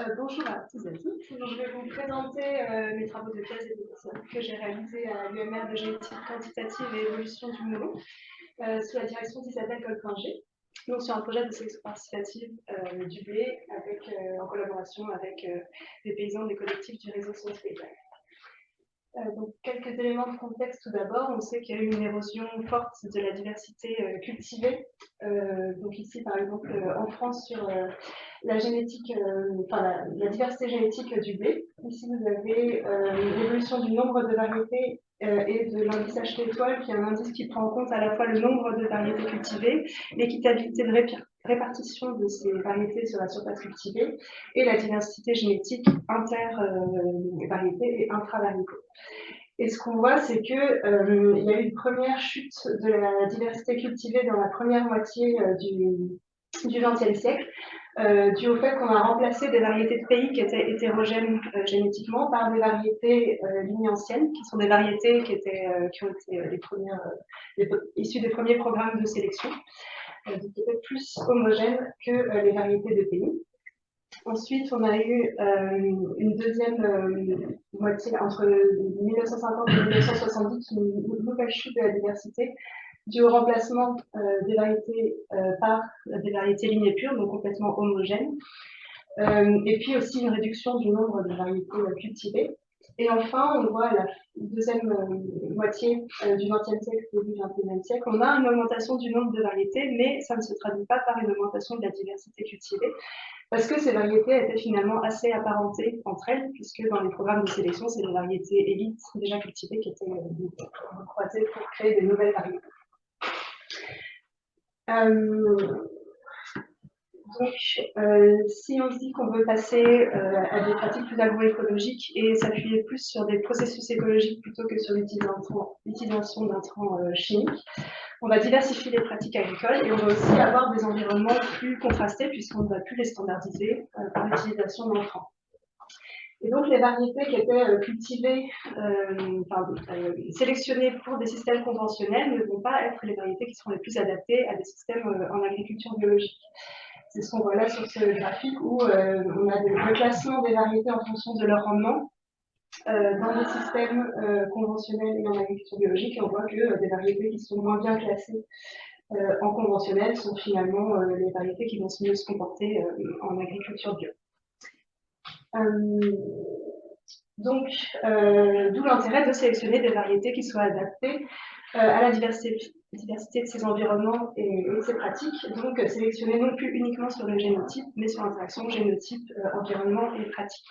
Euh, bonjour à tous et à toutes. je vais vous présenter euh, mes travaux de thèse et de que j'ai réalisés à l'UMR de génétique quantitative et évolution du melon euh, sous la direction d'Isabelle Colpinger. Donc sur un projet de sélection participative du blé avec, en collaboration avec les paysans des collectifs du réseau Sciences donc, quelques éléments de contexte tout d'abord. On sait qu'il y a eu une érosion forte de la diversité cultivée. donc ici, par exemple, en France, sur la génétique, euh, enfin la, diversité génétique du blé. Ici, vous avez euh, l'évolution du nombre de variétés euh, et de l'indice HT étoile, qui est un indice qui prend en compte à la fois le nombre de variétés cultivées, l'équitabilité de répartition de ces variétés sur la surface cultivée et la diversité génétique inter-variétés et intra-variétés. Et ce qu'on voit, c'est qu'il euh, y a eu une première chute de la diversité cultivée dans la première moitié du, du XXe siècle, euh, dû au fait qu'on a remplacé des variétés de pays qui étaient hétérogènes euh, génétiquement par des variétés euh, lignées anciennes, qui sont des variétés qui, étaient, euh, ont été issues des premiers programmes de sélection, qui étaient plus homogènes que les variétés de pays. Ensuite, on a eu une deuxième moitié entre 1950 et 1970, une nouvelle chute de la diversité dû au remplacement euh, des variétés euh, par des variétés lignées pures, donc complètement homogènes, euh, et puis aussi une réduction du nombre de variétés cultivées. Et enfin, on voit à la deuxième moitié du XXe siècle, début du XXIe siècle, on a une augmentation du nombre de variétés, mais ça ne se traduit pas par une augmentation de la diversité cultivée, parce que ces variétés étaient finalement assez apparentées entre elles, puisque dans les programmes de sélection, c'est des variétés élites déjà cultivées qui étaient croisées pour créer des nouvelles variétés. Euh, donc, euh, si on se dit qu'on veut passer euh, à des pratiques plus agroécologiques et s'appuyer plus sur des processus écologiques plutôt que sur l'utilisation d'intrants chimiques, on va diversifier les pratiques agricoles et on va aussi avoir des environnements plus contrastés puisqu'on ne va plus les standardiser par l'utilisation d'entrants. Et donc, les variétés qui étaient euh, cultivées, euh, euh, sélectionnées pour des systèmes conventionnels ne vont pas être les variétés qui seront les plus adaptées à des systèmes en agriculture biologique. C'est ce qu'on voit là sur ce graphique où on a le classement des variétés en fonction de leur rendement dans des systèmes conventionnels et en agriculture biologique. Et on voit que des variétés qui sont moins bien classées en conventionnel sont finalement les variétés qui vont mieux se comporter en agriculture bio. Euh, donc, euh, d'où l'intérêt de sélectionner des variétés qui soient adaptées euh, à la diversité, de ces environnements et, de ces pratiques. Donc, sélectionner non plus uniquement sur le génotype, mais sur l'interaction génotype, environnement et pratique.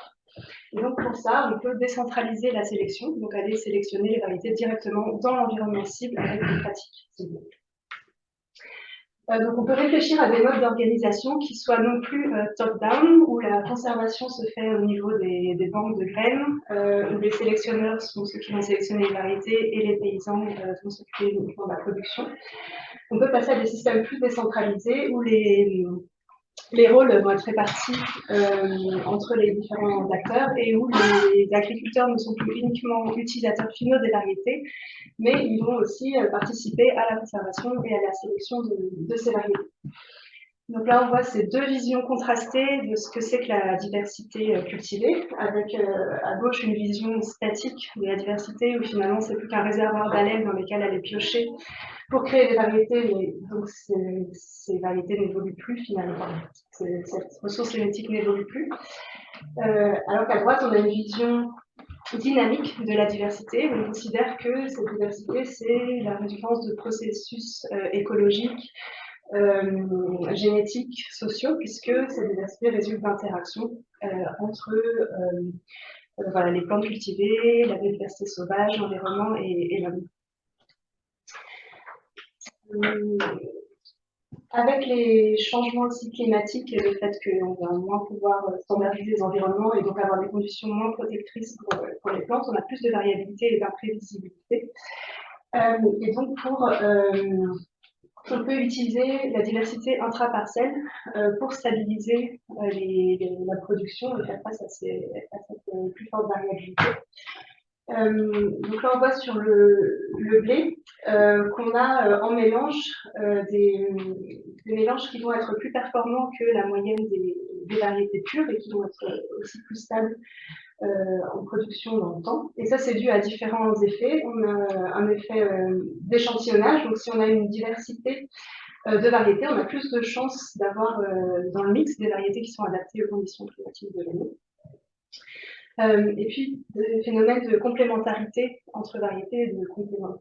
Et donc, pour ça, on peut décentraliser la sélection, donc aller sélectionner les variétés directement dans l'environnement cible avec des pratiques ciblées. Euh, donc on peut réfléchir à des modes d'organisation qui soient non plus euh, top-down, où la conservation se fait au niveau des, banques de graines, euh, où les sélectionneurs sont ceux qui vont sélectionner les variétés et les paysans vont s'occuper uniquement de la production. On peut passer à des systèmes plus décentralisés où les, les rôles vont être répartis euh, entre les différents acteurs et où les agriculteurs ne sont plus uniquement utilisateurs finaux des variétés, mais ils vont aussi euh, participer à la conservation et à la sélection de, ces variétés. Donc là, on voit ces deux visions contrastées de ce que c'est que la diversité euh, cultivée, avec à gauche une vision statique de la diversité, où finalement c'est plus qu'un réservoir d'haleine dans lequel elle est piochée pour créer des variétés, mais donc ces, variétés n'évoluent plus finalement. Cette ressource génétique n'évolue plus. Euh, alors qu'à droite, on a une vision dynamique de la diversité. On considère que cette diversité, c'est la résultance de processus euh, écologiques, euh, génétiques, sociaux, puisque cette diversité résulte d'interactions entre voilà, les plantes cultivées, la biodiversité sauvage, l'environnement et, l'homme. Euh, avec les changements aussi climatiques et le fait qu'on va moins pouvoir standardiser les environnements et donc avoir des conditions moins protectrices pour, les plantes, on a plus de variabilité et d'imprévisibilité. Euh, et donc, pour, euh, on peut utiliser la diversité intraparcelle euh, pour stabiliser les, la production et faire face à, cette plus forte variabilité. donc là, on voit sur le, blé qu'on a en mélange des, mélanges qui vont être plus performants que la moyenne des, variétés pures et qui vont être aussi plus stables euh, en production dans le temps. Et ça, c'est dû à différents effets. On a un effet euh, d'échantillonnage. Donc, si on a une diversité euh, de variétés, on a plus de chances d'avoir dans le mix des variétés qui sont adaptées aux conditions climatiques de l'année. et puis, des phénomènes de complémentarité entre variétés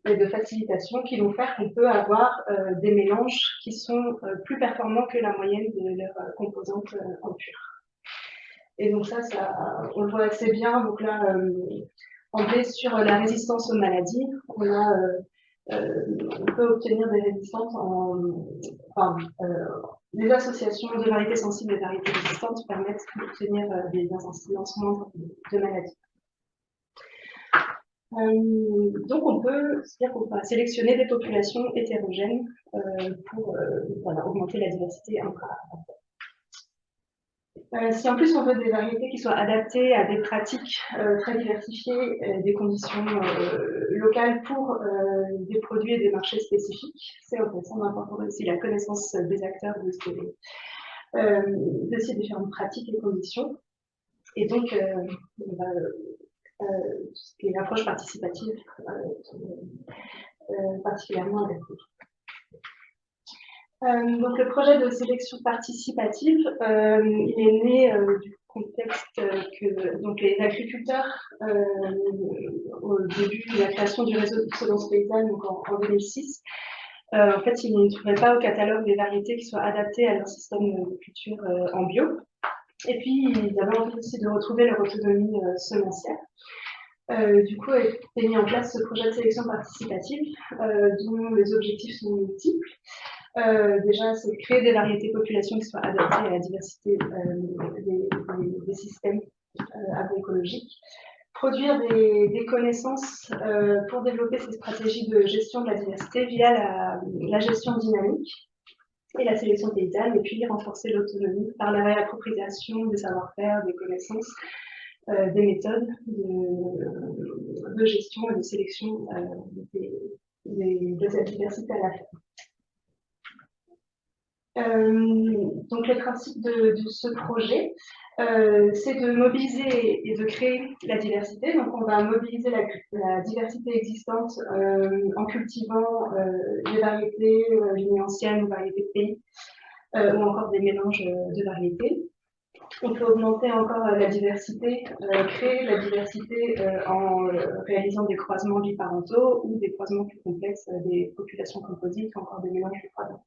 et de, facilitation qui vont faire qu'on peut avoir des mélanges qui sont plus performants que la moyenne de leurs composantes en pur. Et donc ça, on le voit assez bien. Donc là, euh, en fait, sur la résistance aux maladies, euh, euh, on peut obtenir des résistances en... Enfin, les associations de variétés sensibles et variétés résistantes permettent d'obtenir des incidences moindres de maladies. donc on peut, dire qu'on va sélectionner des populations hétérogènes pour voilà, augmenter la diversité intra euh, si en plus on veut des variétés qui soient adaptées à des pratiques euh, très diversifiées, euh, des conditions locales pour des produits et des marchés spécifiques, c'est important aussi la connaissance des acteurs de ces, de ces différentes pratiques et conditions. Et donc, l'approche participative particulièrement adaptée. Euh, donc le projet de sélection participative, euh, il est né euh, du contexte que donc les agriculteurs, au début de la création du réseau de semences paysannes, donc en, 2006, en fait, ils ne trouvaient pas au catalogue des variétés qui soient adaptées à leur système de culture en bio. Et puis, ils avaient envie aussi de retrouver leur autonomie semencière. du coup, été mis en place ce projet de sélection participative, dont les objectifs sont multiples. Euh, déjà, c'est créer des variétés populations qui soient adaptées à la diversité euh, des, systèmes euh, agroécologiques. Produire des, connaissances pour développer ces stratégies de gestion de la diversité via la, gestion dynamique et la sélection paysanne, et puis renforcer l'autonomie par la réappropriation des savoir-faire, des connaissances, des méthodes de, gestion et de sélection de cette diversité à la ferme. Euh, donc le principe de, ce projet, euh, c'est de mobiliser et de créer la diversité. Donc on va mobiliser la, diversité existante euh, en cultivant des variétés lignées anciennes ou variétés de pays, ou encore des mélanges de variétés. On peut augmenter encore la diversité, créer la diversité en réalisant des croisements biparentaux ou des croisements plus complexes des populations composites ou encore des mélanges de croisements.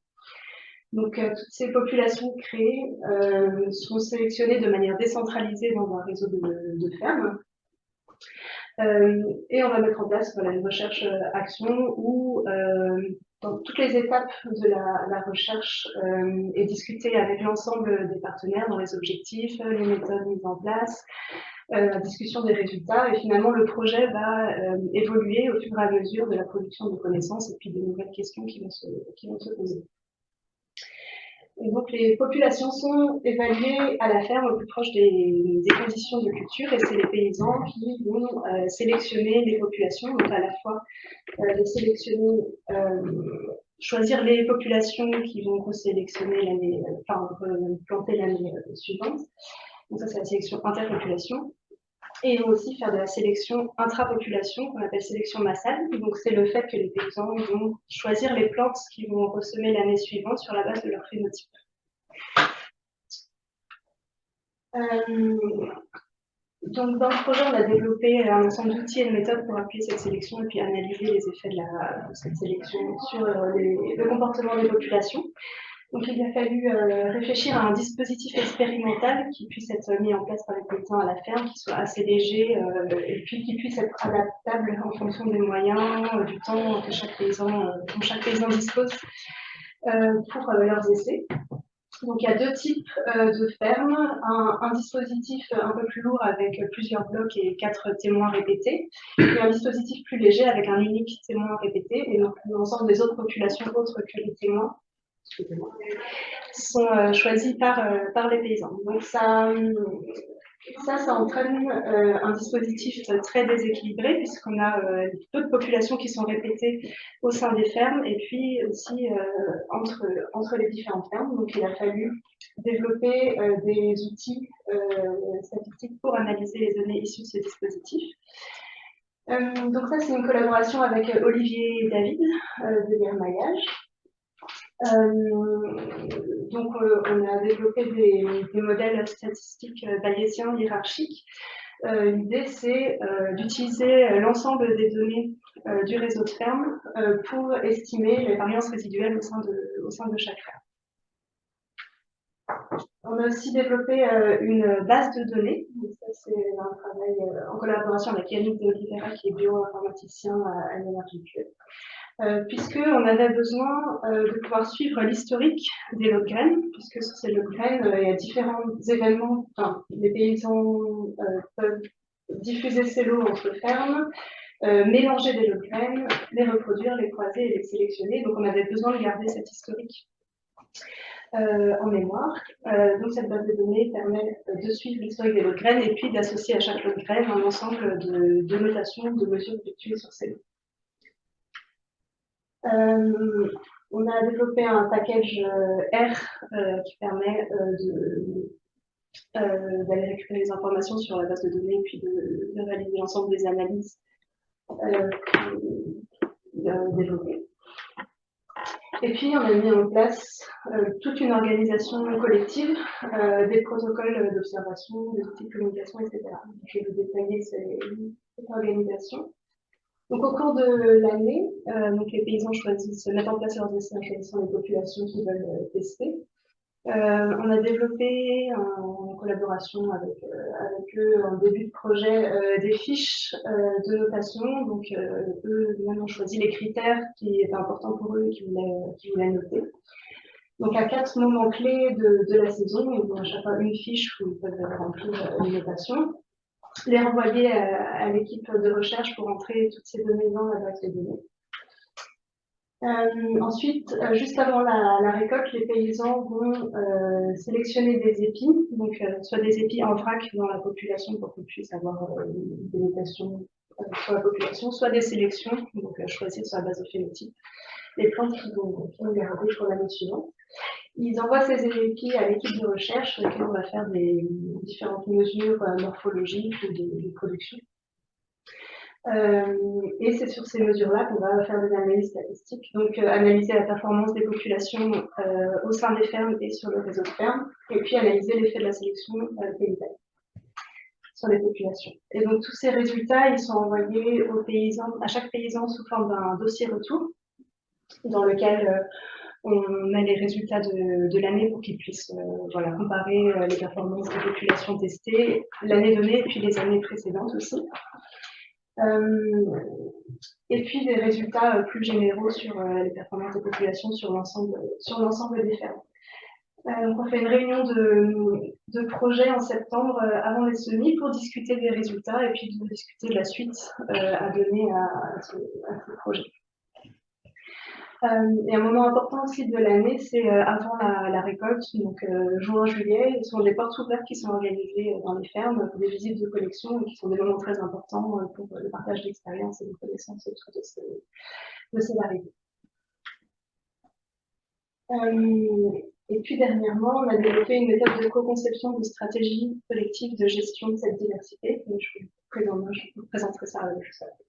Donc, euh, toutes ces populations créées euh, sont sélectionnées de manière décentralisée dans un réseau de, fermes. Euh, et on va mettre en place une recherche-action où, dans toutes les étapes de la, recherche, est discutée avec l'ensemble des partenaires dans les objectifs, les méthodes mises en place, la discussion des résultats. Et finalement, le projet va évoluer au fur et à mesure de la production de connaissances et puis des nouvelles questions qui vont qui vont se poser donc les populations sont évaluées à la ferme au plus proche des, conditions de culture et c'est les paysans qui vont euh, sélectionner les populations, donc à la fois euh, sélectionner, euh, choisir les populations qui vont sélectionner l'année, enfin planter l'année suivante. Donc ça c'est la sélection interpopulation et aussi faire de la sélection intrapopulation, qu'on appelle sélection massale. Donc, c'est le fait que les paysans vont choisir les plantes qu'ils vont ressemer l'année suivante sur la base de leur phénotype. Euh, donc, dans le projet, on a développé un ensemble d'outils et de méthodes pour appuyer cette sélection et puis analyser les effets de, cette sélection sur euh, le comportement des populations. Donc il a fallu euh, réfléchir à un dispositif expérimental qui puisse être mis en place par les paysans à la ferme, qui soit assez léger euh, et puis qui puisse être adaptable en fonction des moyens, euh, du temps que chaque paysan, dont chaque paysan dispose pour leurs essais. Donc il y a deux types de fermes, un, un, dispositif un peu plus lourd avec plusieurs blocs et quatre témoins répétés, et un dispositif plus léger avec un unique témoin répété, et donc l'ensemble des autres populations autres que les témoins sont euh, choisis par, euh, par les paysans. Donc ça, ça, ça entraîne euh, un dispositif très déséquilibré puisqu'on a euh, peu de populations qui sont répétées au sein des fermes et puis aussi euh, entre, entre les différentes fermes. Donc il a fallu développer des outils statistiques pour analyser les données issues de ce dispositif. donc ça, c'est une collaboration avec Olivier et David de Guermaillage. Euh, donc, euh, on a développé des, modèles statistiques euh, bayésiens hiérarchiques. L'idée, c'est d'utiliser l'ensemble des données du réseau de ferme pour estimer les variances résiduelles au sein de, chaque ferme. On a aussi développé une base de données. c'est un travail en collaboration avec Yannick de Oliveira, qui est bioinformaticien à, à l'énergie euh, puisqu'on avait besoin euh, de pouvoir suivre l'historique des graines, puisque sur ces graines, euh, il y a différents événements, enfin, les paysans peuvent diffuser ces lots entre fermes, mélanger des graines, les reproduire, les croiser et les sélectionner. Donc on avait besoin de garder cet historique en mémoire. donc cette base de données permet de suivre l'historique des lots de graines et puis d'associer à chaque lot de graines un ensemble de, de notations, de mesures effectuées sur ces lots. Euh, on a développé un package euh, R euh, qui permet d'aller récupérer les informations sur la base de données et puis de, réaliser l'ensemble des analyses développées. Et puis, on a mis en place toute une organisation collective, des protocoles d'observation, de communication, etc. Je vais vous détailler cette organisation. Donc, au cours de l'année, euh, les paysans choisissent, mettent en place leurs essais en les populations qu'ils veulent euh, tester. Euh, on a développé en collaboration avec, eux en début de projet des fiches de notation. Donc, eux même ont choisi les critères qui étaient importants pour eux et qu'ils voulaient, noter. Donc, à quatre moments clés de, de la saison, ils ont à chaque fois une fiche où ils peuvent remplir une notation les renvoyer à, l'équipe de recherche pour entrer toutes ces données dans la base de données. Euh, ensuite, euh, juste avant la, récolte, les paysans vont euh, sélectionner des épis, donc soit des épis en vrac dans la population pour qu'on puisse avoir des notations sur la population, soit des sélections, donc choisir sur la base de phénotype les plantes qui vont, qui vont garder pour l'année suivante. Ils envoient ces épis à l'équipe de recherche sur laquelle on va faire des différentes mesures euh, morphologiques ou de, production. Euh, et c'est sur ces mesures-là qu'on va faire des analyses statistiques, donc euh, analyser la performance des populations au sein des fermes et sur le réseau de fermes, et puis analyser l'effet de la sélection des sur les populations. Et donc tous ces résultats, ils sont envoyés aux paysans, à chaque paysan sous forme d'un dossier retour, dans lequel on met les résultats de, l'année pour qu'ils puissent euh, voilà, comparer euh, les performances des populations testées l'année donnée et puis les années précédentes aussi. Euh, et puis des résultats plus généraux sur les performances des populations sur l'ensemble des fermes. donc on fait une réunion de, de projet en septembre avant les semis pour discuter des résultats et puis discuter de la suite à donner à ce projet. Euh, et un moment important aussi de l'année, c'est euh, avant la, récolte, donc euh, juin-juillet, ce sont des portes ouvertes qui sont organisées dans les fermes des visites de collection qui sont des moments très importants pour le partage d'expériences et de connaissances autour de ces, de variétés. et puis dernièrement, on a développé une méthode de co-conception de stratégie collective de gestion de cette diversité. je, vous présenterai ça juste après.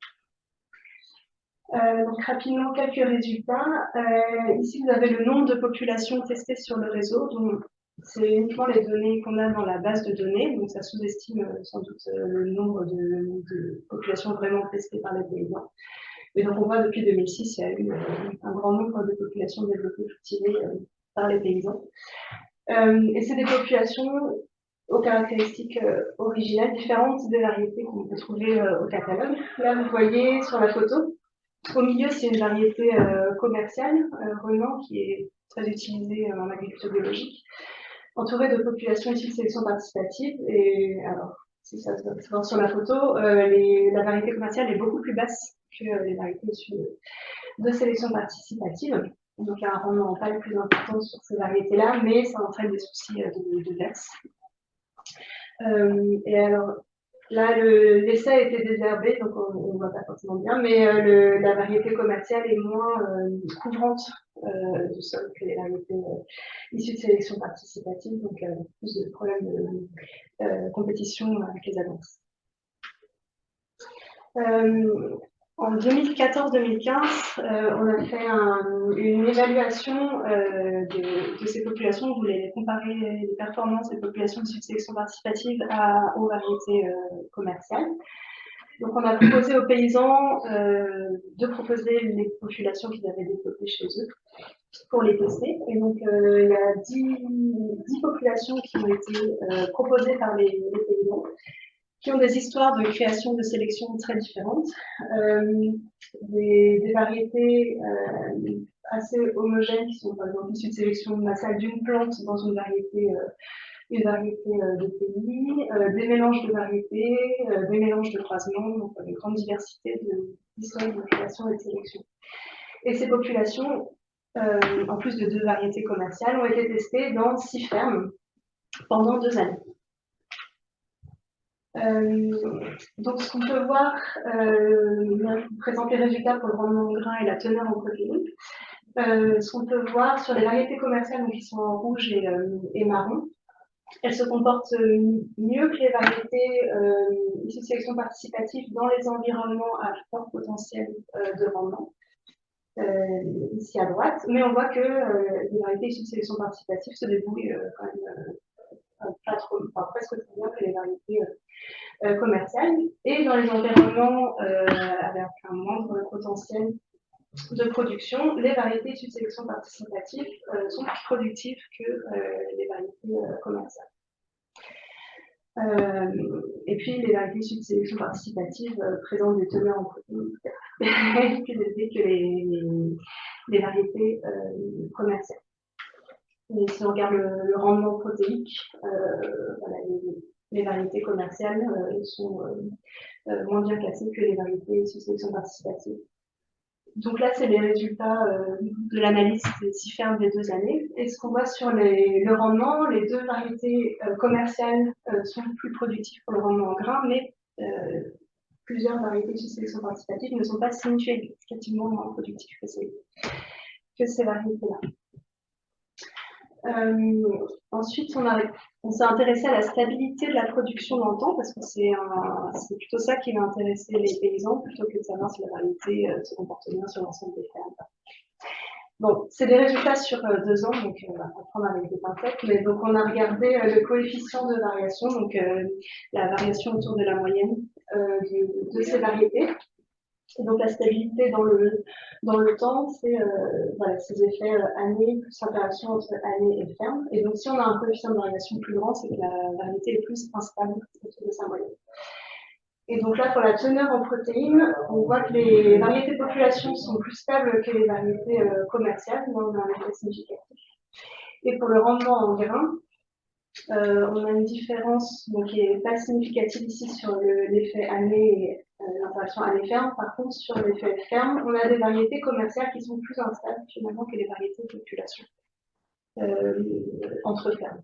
Euh, donc rapidement, quelques résultats. Euh, ici, vous avez le nombre de populations testées sur le réseau. C'est uniquement les données qu'on a dans la base de données, donc ça sous-estime euh, sans doute le nombre de, populations vraiment testées par les paysans. Mais donc on voit depuis 2006, il y a eu un grand nombre de populations développées cultivées par les paysans. et c'est des populations aux caractéristiques originales différentes des variétés qu'on peut trouver au catalogue. Là, vous voyez sur la photo, au milieu, c'est une variété euh, commerciale, euh, Renan, qui est très utilisée euh, en agriculture biologique, entourée de populations issues de sélection participative. Et alors, si ça se voit sur la photo, la variété commerciale est beaucoup plus basse que les variétés issues de, sélection participative. Donc, il y a un rendement pas le plus important sur ces variétés-là, mais ça entraîne des soucis de, de et alors, Là, l'essai a été désherbé, donc on ne voit pas forcément bien, mais euh, la variété commerciale est moins euh, couvrante euh, du sol que les variétés issues de sélection participative, donc plus de problèmes de compétition avec les avances. En 2014-2015, euh, on a fait une évaluation euh, de, ces populations. On voulait comparer les performances des populations de sélection participative aux variétés euh, commerciales. Donc, on a proposé aux paysans de proposer les populations qu'ils avaient développées chez eux pour les tester. Et donc, il y a 10, populations qui ont été proposées par les paysans qui ont des histoires de création, de sélection très différentes, euh, des, variétés euh, assez homogènes qui sont par exemple issues de sélection massale d'une plante dans une variété, euh, une de pays, des mélanges de variétés, des mélanges de croisements, donc une grande diversité d'histoires de, de création et de sélection. Et ces populations, en plus de deux variétés commerciales, ont été testées dans six fermes pendant deux années. Euh, donc, ce qu'on peut voir, euh, présente les résultats pour le rendement en grain et la teneur en protéines. Euh, ce qu'on peut voir sur les variétés commerciales, donc qui sont en rouge et, et marron, elles se comportent mieux que les variétés euh, issues de sélection participative dans les environnements à fort potentiel de rendement. ici à droite, mais on voit que les variétés issues de sélection participative se débrouillent quand même presque aussi bien que les variétés euh, commerciales et dans les environnements euh, avec un moindre potentiel de production, les variétés de sélection participative euh, sont plus productives que les variétés commerciales. et puis, les variétés de sélection participative présentent des teneurs en protéines plus élevées que les, variétés commerciales. Et si on regarde le, rendement protéique, voilà, les variétés commerciales euh, sont euh, euh, moins bien classées que les variétés sous sélection participative. Donc là, c'est les résultats de l'analyse des six fermes des deux années. Et ce qu'on voit sur le rendement, les deux variétés commerciales sont plus productives pour le rendement en grain, mais plusieurs variétés sous sélection participative ne sont pas significativement moins productives que ces variétés-là. Euh, ensuite, on, s'est intéressé à la stabilité de la production dans le temps, parce que c'est plutôt ça qui va intéresser les paysans, plutôt que de savoir si la variété euh, se comporte bien sur l'ensemble des fermes. Bon, c'est des résultats sur euh, deux ans, donc on va prendre avec des pincettes. Mais donc on a regardé le coefficient de variation, donc la variation autour de la moyenne de, ces variétés. Et donc la stabilité dans le, dans le temps, c'est euh, ces effets euh, année plus interaction entre année et ferme. Et donc si on a un coefficient de variation plus grand, c'est que la variété est plus instable autour de sa moyenne. Et donc là, pour la teneur en protéines, on voit que les variétés population sont plus stables que les variétés euh, commerciales, donc un. Et pour le rendement en grains, euh, on a une différence donc, qui n'est pas significative ici sur l'effet année et euh, l'interaction année-ferme. Par contre, sur l'effet ferme, on a des variétés commerciales qui sont plus instables finalement que les variétés de population euh, entre fermes.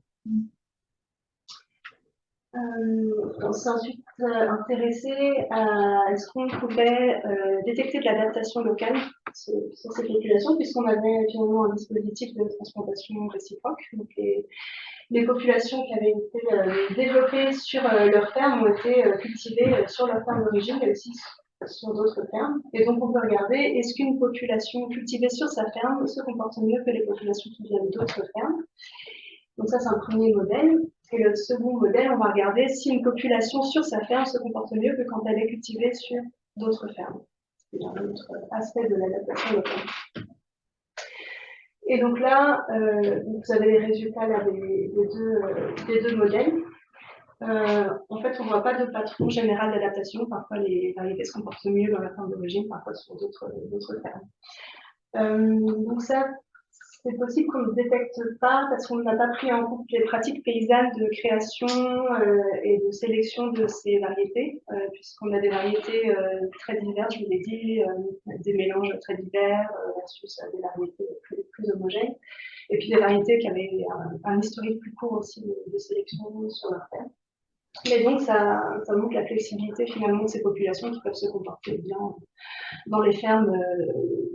on s'est ensuite intéressé à est-ce qu'on pouvait détecter de l'adaptation locale sur, ces populations, puisqu'on avait finalement un dispositif de transplantation réciproque. Donc les populations qui avaient été euh, développées sur euh, leur ferme ont été euh, cultivées sur leur ferme d'origine, mais aussi sur d'autres fermes. Et donc, on peut regarder, est-ce qu'une population cultivée sur sa ferme se comporte mieux que les populations qui viennent d'autres fermes? Donc ça, c'est un premier modèle. Et le second modèle, on va regarder si une population sur sa ferme se comporte mieux que quand elle est cultivée sur d'autres fermes. C'est un autre aspect de l'adaptation locale. Et donc là, euh, vous avez les résultats des, deux, euh, modèles. Euh, en fait, on ne voit pas de patron général d'adaptation. Parfois, les variétés se comportent mieux dans la forme d'origine, parfois sur d'autres fermes. donc ça, c'est possible qu'on ne détecte pas parce qu'on n'a pas pris en compte les pratiques paysannes de création euh, et de sélection de ces variétés, euh, puisqu'on a des variétés euh, très diverses, je vous l'ai dit, des mélanges très divers versus des variétés plus, homogènes, et puis des variétés qui avaient un, historique plus court aussi de, sélection sur leur terre. Mais donc, ça, ça, montre la flexibilité finalement de ces populations qui peuvent se comporter bien dans les fermes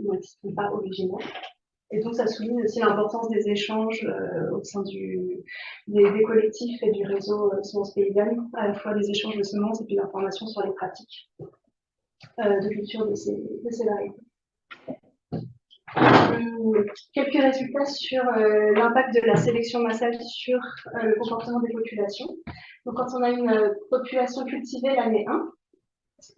où elles ne sont pas originaires. Et donc, ça souligne aussi l'importance des échanges euh, au sein des, collectifs et du réseau euh, Semences Paysannes, à la fois des échanges de semences et puis d'informations sur les pratiques euh, de culture de ces, de ces variétés. Hum, quelques résultats sur l'impact de la sélection massale sur le comportement des populations. Donc, quand on a une population cultivée l'année 1,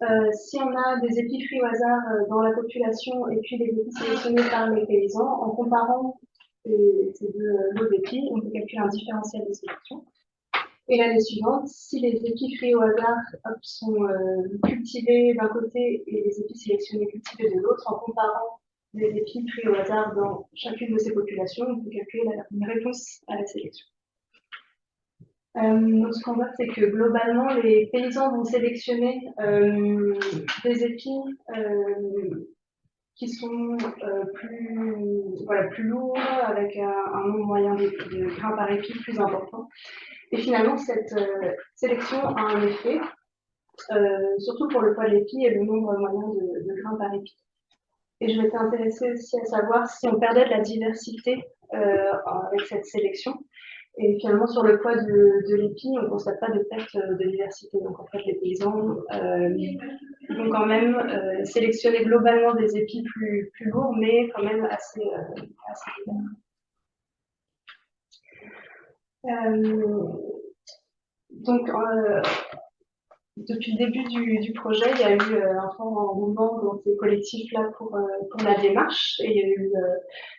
euh, si on a des épis pris au hasard euh, dans la population et puis des épis sélectionnés par les paysans, en comparant ces deux lots d'épis, on peut calculer un différentiel de sélection. Et l'année suivante, si les épis pris au hasard sont euh, cultivés d'un côté et les épis sélectionnés cultivés de l'autre, en comparant les épis pris au hasard dans chacune de ces populations, on peut calculer une réponse à la sélection. Euh, ce qu'on voit, c'est que globalement, les paysans vont sélectionner euh, des épis euh, qui sont plus, voilà, plus lourds, avec un, nombre moyen de, de, grains par épi plus important. Et finalement, cette sélection a un effet, surtout pour le poids de l'épi et le nombre moyen de, de, grains par épi. Et je m'étais intéressée aussi à savoir si on perdait de la diversité avec cette sélection. Et finalement, sur le poids de, de l'épi, on ne constate pas de perte de diversité. Donc, en fait, les paysans euh, vont quand même euh, sélectionner globalement des épis plus, plus lourds, mais quand même assez, euh, euh, donc, euh, depuis le début du, du, projet, il y a eu un fort engouement dans ces collectifs-là pour, pour la démarche et il y a eu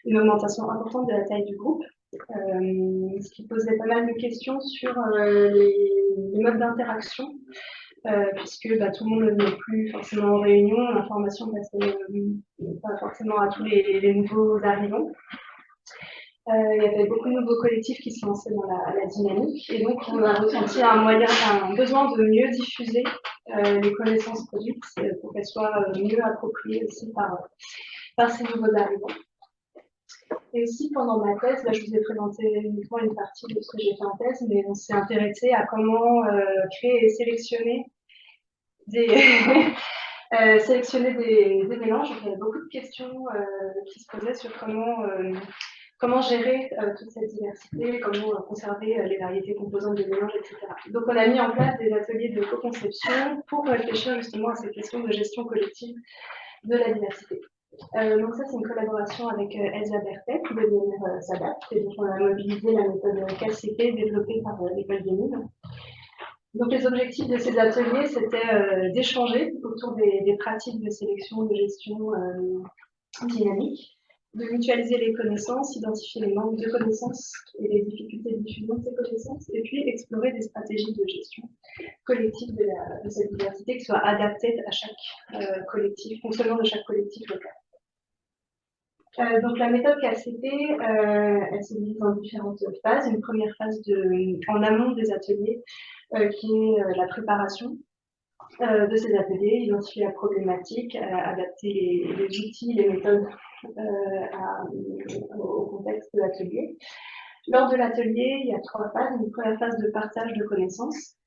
une augmentation importante de la taille du groupe. Euh, ce qui posait pas mal de questions sur euh, les, modes d'interaction, euh, puisque bah, tout le monde n'est plus forcément en réunion, l'information passait pas forcément à tous les, nouveaux arrivants. il y avait beaucoup de nouveaux collectifs qui se lançaient dans la, dynamique et donc on a ressenti un moyen, un besoin de mieux diffuser les connaissances produites pour qu'elles soient mieux appropriées aussi par, par ces nouveaux arrivants. Et aussi, pendant ma thèse, là, je vous ai présenté uniquement une partie de ce que j'ai fait en thèse, mais on s'est intéressé à comment euh, créer et sélectionner des, euh, sélectionner des, mélanges. Il y avait beaucoup de questions euh, qui se posaient sur comment, comment gérer toute cette diversité, comment conserver les variétés composantes des mélanges, etc. Donc, on a mis en place des ateliers de co-conception pour réfléchir justement à ces questions de gestion collective de la diversité. Euh, donc ça, c'est une collaboration avec euh, Elsa Bertet de devenir euh, SADAP. Et donc, on a mobilisé la méthode KCP développée par euh, l'école des mines. Donc, les objectifs de ces ateliers, c'était d'échanger autour des, pratiques de sélection, de gestion dynamique, de mutualiser les connaissances, identifier les manques de connaissances et les difficultés de diffusion de ces connaissances, et puis explorer des stratégies de gestion collective de, cette diversité qui soient adaptées à chaque collectif, fonctionnement de chaque collectif local. Euh, donc la méthode KCP, euh, elle se divise en différentes phases. Une première phase en amont des ateliers, euh, qui est euh, la préparation euh, de ces ateliers, identifier la problématique, adapter les, outils, les méthodes à, au contexte de l'atelier. Lors de l'atelier, il y a trois phases. Une première phase de partage de connaissances,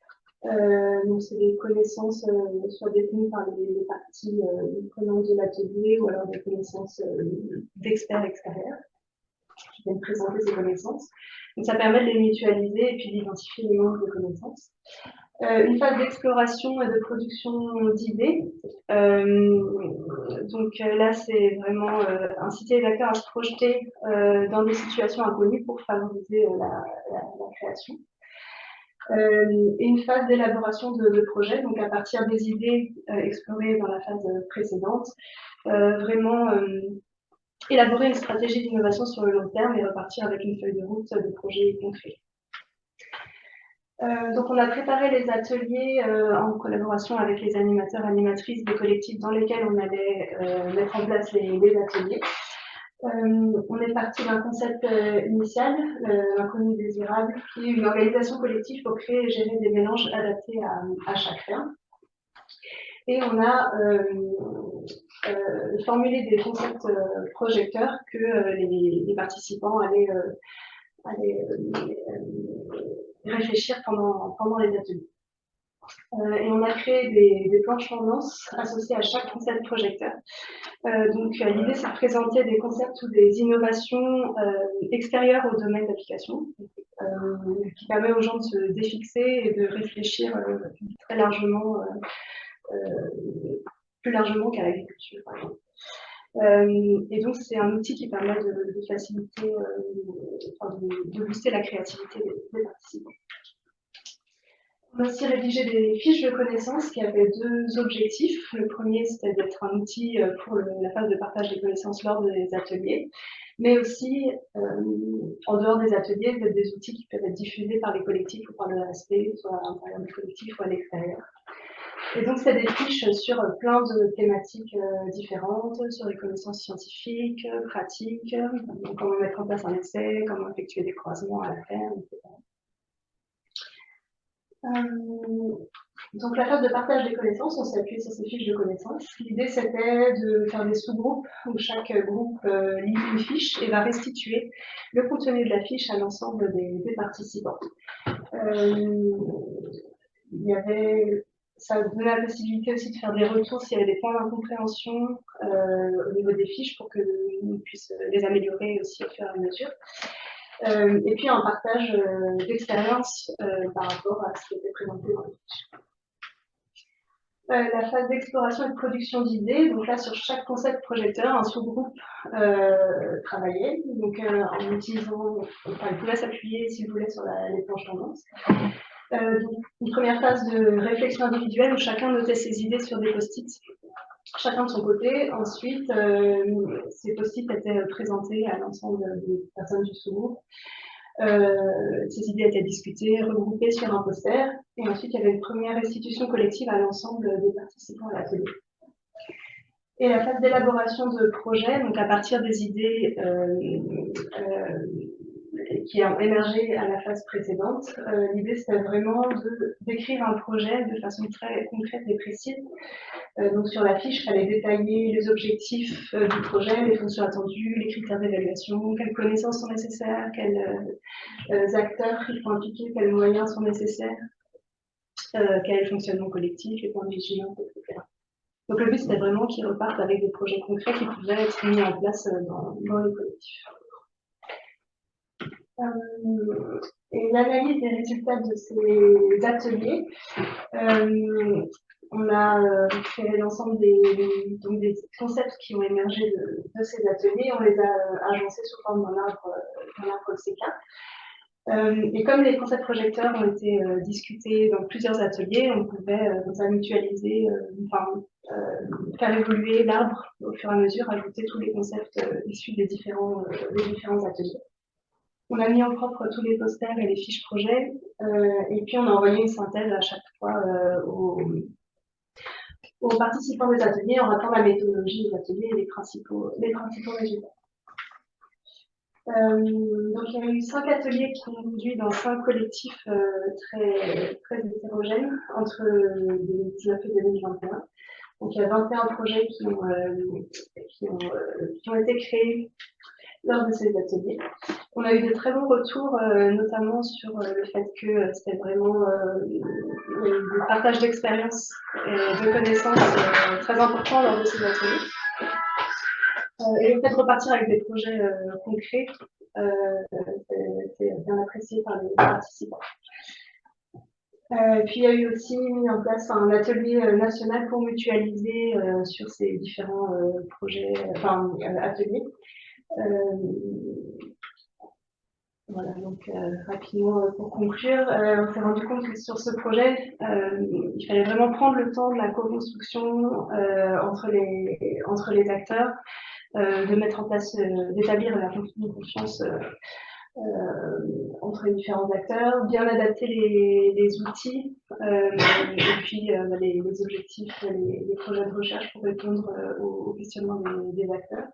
euh, donc, c'est des connaissances euh, soit détenues par les, parties euh, prenantes de l'atelier ou alors des connaissances euh, d'experts extérieurs qui viennent présenter ces connaissances. Donc, ça permet de les mutualiser et puis d'identifier les manques de connaissances. Euh, une phase d'exploration et de production d'idées. donc là, c'est vraiment inciter les acteurs à se projeter dans des situations inconnues pour favoriser la, la, création. Euh, et une phase d'élaboration de, de, projet, donc à partir des idées euh, explorées dans la phase précédente, euh, vraiment élaborer une stratégie d'innovation sur le long terme et repartir avec une feuille de route de projet concret. Euh, donc on a préparé les ateliers euh, en collaboration avec les animateurs animatrices des collectifs dans lesquels on allait euh, mettre en place les, ateliers. On est parti d'un concept initial, l'inconnu désirable, qui est une organisation collective pour créer et gérer des mélanges adaptés à, chaque ferme. Et on a formulé des concepts projecteurs que les, participants allaient réfléchir pendant, pendant les ateliers. et on a créé des, des planches tendances associées à chaque concept projecteur. donc l'idée c'est de présenter des concepts ou des innovations extérieures au domaine d'application, qui permet aux gens de se défixer et de réfléchir très largement, plus largement qu'à l'agriculture. Euh, et donc, c'est un outil qui permet de, faciliter, euh, de, booster la créativité des, participants. On a aussi rédigé des fiches de connaissances qui avaient deux objectifs. Le premier, c'était d'être un outil euh, pour la phase de partage des connaissances lors des ateliers, mais aussi, en dehors des ateliers, d'être des outils qui peuvent être diffusés par les collectifs ou par le RSP, soit à l'intérieur du collectif ou à l'extérieur. Et donc, c'est des fiches sur plein de thématiques euh, différentes, sur les connaissances scientifiques, pratiques, comment mettre en place un essai, comment effectuer des croisements à la ferme, etc. Euh, donc, la phase de partage des connaissances, on s'est appuyé sur ces fiches de connaissances. L'idée, c'était de faire des sous-groupes où chaque groupe euh, lit une fiche et va restituer le contenu de la fiche à l'ensemble des, participants. il y avait ça donnait la possibilité aussi de faire des retours s'il y avait des points d'incompréhension euh, au niveau des fiches pour que nous puissions les améliorer aussi au fur et à mesure. Euh, et puis un partage euh, d'expérience par rapport à ce qui était présenté dans les fiches. la phase d'exploration et de production d'idées, donc là sur chaque concept projecteur, un sous-groupe travaillait, donc en utilisant, enfin il pouvait s'appuyer si vous voulez sur les planches tendances. Euh, une première phase de réflexion individuelle où chacun notait ses idées sur des post-it, chacun de son côté. Ensuite, euh, ces post-it étaient présentés à l'ensemble des personnes du sous-groupe. Euh, ces idées étaient discutées, regroupées sur un poster. Et ensuite, il y avait une première restitution collective à l'ensemble des participants à l'atelier. Et la phase d'élaboration de projet, donc à partir des idées qui a émergé à la phase précédente. Euh, l'idée, c'était vraiment d'écrire un projet de façon très concrète et précise. Euh, donc sur la fiche, il fallait détailler les objectifs euh, du projet, les fonctions attendues, les critères d'évaluation, quelles connaissances sont nécessaires, quels acteurs il faut impliquer, quels moyens sont nécessaires, quel le fonctionnement collectif, les points de vigilance, etc. Donc le but, c'était vraiment qu'ils repartent avec des projets concrets qui pouvaient être mis en place dans, dans les collectifs. Euh, et l'analyse des résultats de ces ateliers. Euh, on a euh, créé l'ensemble des, concepts qui ont émergé de, ces ateliers, on les a agencés sous forme d'un arbre, arbre CK. et comme les concepts projecteurs ont été discutés dans plusieurs ateliers, on pouvait euh, mutualiser, enfin, faire évoluer l'arbre au fur et à mesure, ajouter tous les concepts issus des différents ateliers. On a mis en propre tous les posters et les fiches projets, euh, et puis on a envoyé une synthèse à chaque fois euh, aux, participants des ateliers en rappelant la méthodologie des ateliers et les principaux, les principaux résultats. Euh, donc il y a eu cinq ateliers qui ont conduit dans cinq collectifs très, très hétérogènes entre 2019 et 2021. Donc il y a 21 projets qui ont, qui ont, qui ont été créés lors de ces ateliers. On a eu de très bons retours, euh, notamment sur euh, le fait que euh, c'était vraiment le partage d'expérience et de connaissances très important lors de ces ateliers. et le fait de repartir avec des projets concrets, c'est bien apprécié par les participants. puis il y a eu aussi mis en place un atelier national pour mutualiser sur ces différents projets, enfin ateliers. Voilà, donc euh, rapidement euh, pour conclure, euh, on s'est rendu compte que sur ce projet, il fallait vraiment prendre le temps de la co-construction entre, les, entre les acteurs, de mettre en place, d'établir la confiance entre les différents acteurs, bien adapter les, outils et puis les, objectifs, les, projets de recherche pour répondre aux, questionnements des acteurs.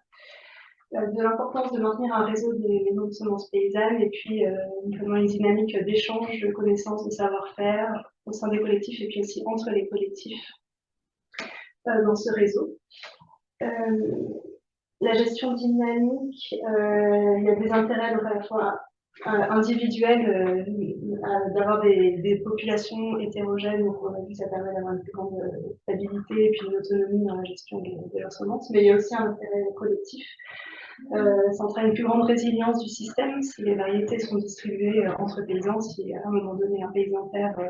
Euh, de l'importance de maintenir un réseau des maisons de semences paysannes et puis euh, notamment une dynamique d'échange de connaissances, de savoir-faire au sein des collectifs et puis aussi entre les collectifs euh, dans ce réseau. la gestion dynamique, il y a des intérêts donc à la fois individuels, d'avoir des, populations hétérogènes, donc on a vu ça permet d'avoir une plus grande stabilité et puis une autonomie dans la gestion de leurs semences, mais il y a aussi un intérêt collectif. Euh, ça entraîne une plus grande résilience du système si les variétés sont distribuées euh, entre paysans. Si à un moment donné un paysan perd euh,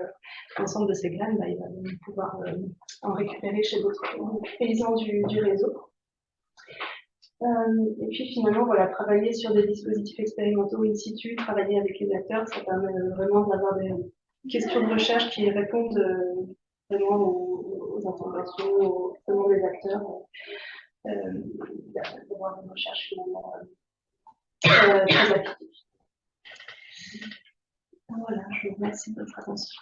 l'ensemble de ses graines, bah, il va pouvoir euh, en récupérer chez d'autres paysans du, réseau. Euh, et puis finalement, voilà, travailler sur des dispositifs expérimentaux in situ, travailler avec les acteurs, ça permet vraiment d'avoir des questions de recherche qui répondent euh, vraiment aux, aux interventions, aux demandes des acteurs, euh, d'avoir une recherche finalement euh, très appliquée. Voilà, je vous remercie de votre attention.